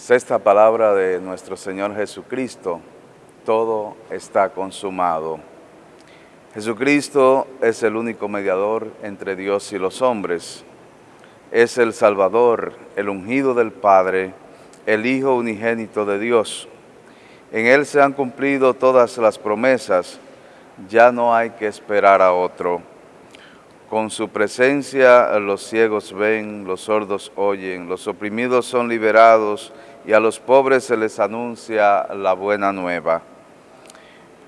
Sexta palabra de nuestro Señor Jesucristo, todo está consumado. Jesucristo es el único mediador entre Dios y los hombres. Es el Salvador, el ungido del Padre, el Hijo unigénito de Dios. En Él se han cumplido todas las promesas, ya no hay que esperar a otro. Con su presencia los ciegos ven, los sordos oyen, los oprimidos son liberados y a los pobres se les anuncia la buena nueva.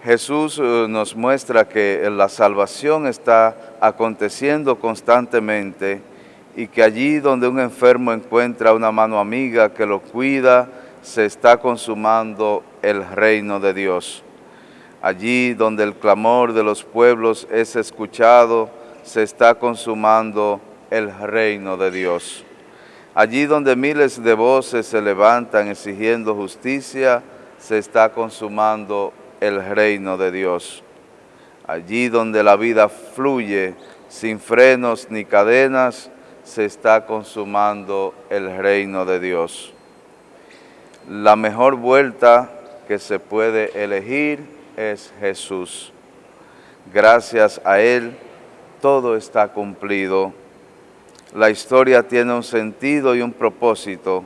Jesús eh, nos muestra que la salvación está aconteciendo constantemente y que allí donde un enfermo encuentra una mano amiga que lo cuida, se está consumando el reino de Dios. Allí donde el clamor de los pueblos es escuchado, se está consumando el reino de Dios. Allí donde miles de voces se levantan exigiendo justicia, se está consumando el reino de Dios. Allí donde la vida fluye sin frenos ni cadenas, se está consumando el reino de Dios. La mejor vuelta que se puede elegir es Jesús. Gracias a Él, todo está cumplido. La historia tiene un sentido y un propósito,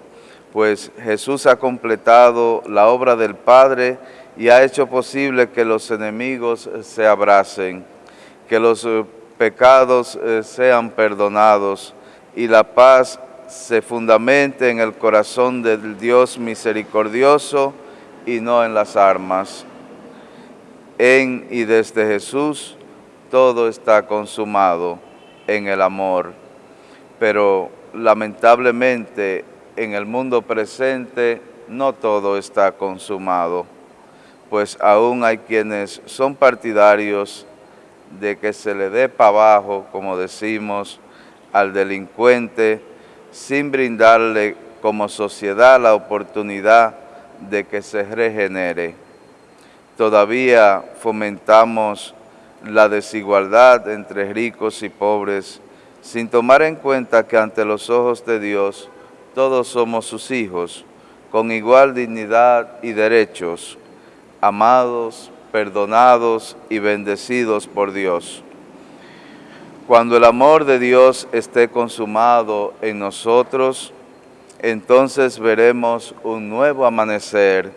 pues Jesús ha completado la obra del Padre y ha hecho posible que los enemigos se abracen, que los eh, pecados eh, sean perdonados y la paz se fundamente en el corazón del Dios misericordioso y no en las armas. En y desde Jesús todo está consumado en el amor, pero lamentablemente en el mundo presente no todo está consumado, pues aún hay quienes son partidarios de que se le dé para abajo, como decimos, al delincuente, sin brindarle como sociedad la oportunidad de que se regenere. Todavía fomentamos la desigualdad entre ricos y pobres, sin tomar en cuenta que ante los ojos de Dios todos somos sus hijos, con igual dignidad y derechos, amados, perdonados y bendecidos por Dios. Cuando el amor de Dios esté consumado en nosotros, entonces veremos un nuevo amanecer,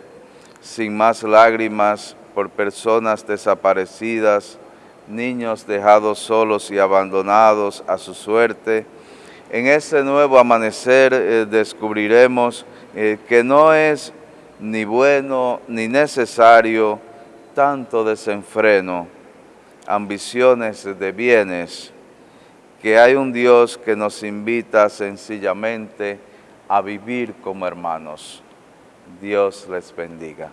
sin más lágrimas por personas desaparecidas, niños dejados solos y abandonados a su suerte. En ese nuevo amanecer eh, descubriremos eh, que no es ni bueno ni necesario tanto desenfreno, ambiciones de bienes, que hay un Dios que nos invita sencillamente a vivir como hermanos. Dios les bendiga.